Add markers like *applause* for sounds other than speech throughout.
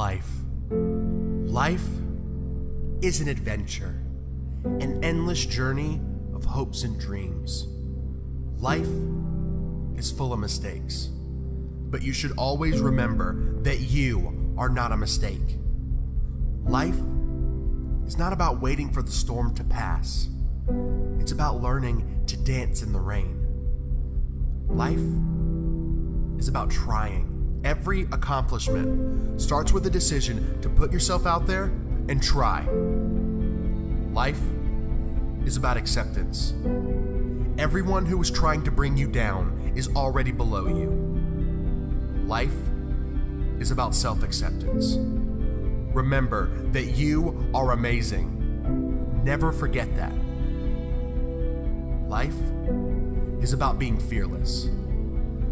life. Life is an adventure, an endless journey of hopes and dreams. Life is full of mistakes, but you should always remember that you are not a mistake. Life is not about waiting for the storm to pass, it's about learning to dance in the rain. Life is about trying. Every accomplishment starts with a decision to put yourself out there and try. Life is about acceptance. Everyone who is trying to bring you down is already below you. Life is about self acceptance. Remember that you are amazing. Never forget that. Life is about being fearless.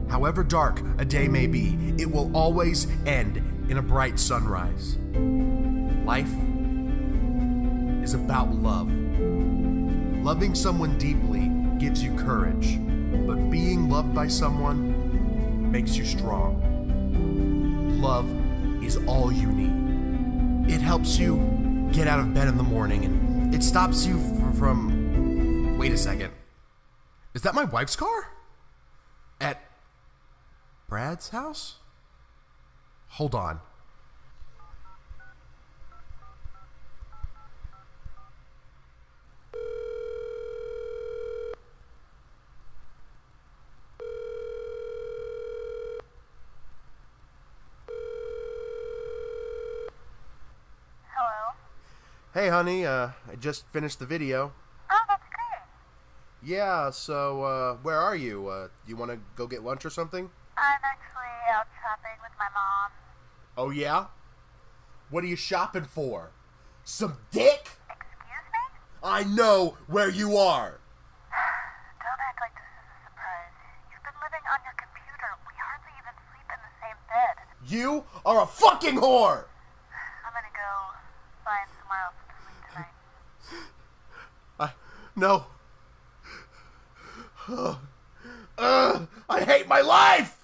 However dark a day may be, it will always end in a bright sunrise. Life is about love. Loving someone deeply gives you courage, but being loved by someone makes you strong. Love is all you need. It helps you get out of bed in the morning and it stops you from. Wait a second. Is that my wife's car? At Brad's house? Hold on. Hello? Hey, honey, uh, I just finished the video. Yeah, so, uh, where are you? Uh, you want to go get lunch or something? I'm actually out shopping with my mom. Oh, yeah? What are you shopping for? Some dick? Excuse me? I know where you are! *sighs* Don't act like this is a surprise. You've been living on your computer. We hardly even sleep in the same bed. You are a fucking whore! *sighs* I'm gonna go find somewhere else to sleep tonight. *sighs* I, no. Ugh, *sighs* uh, I hate my life!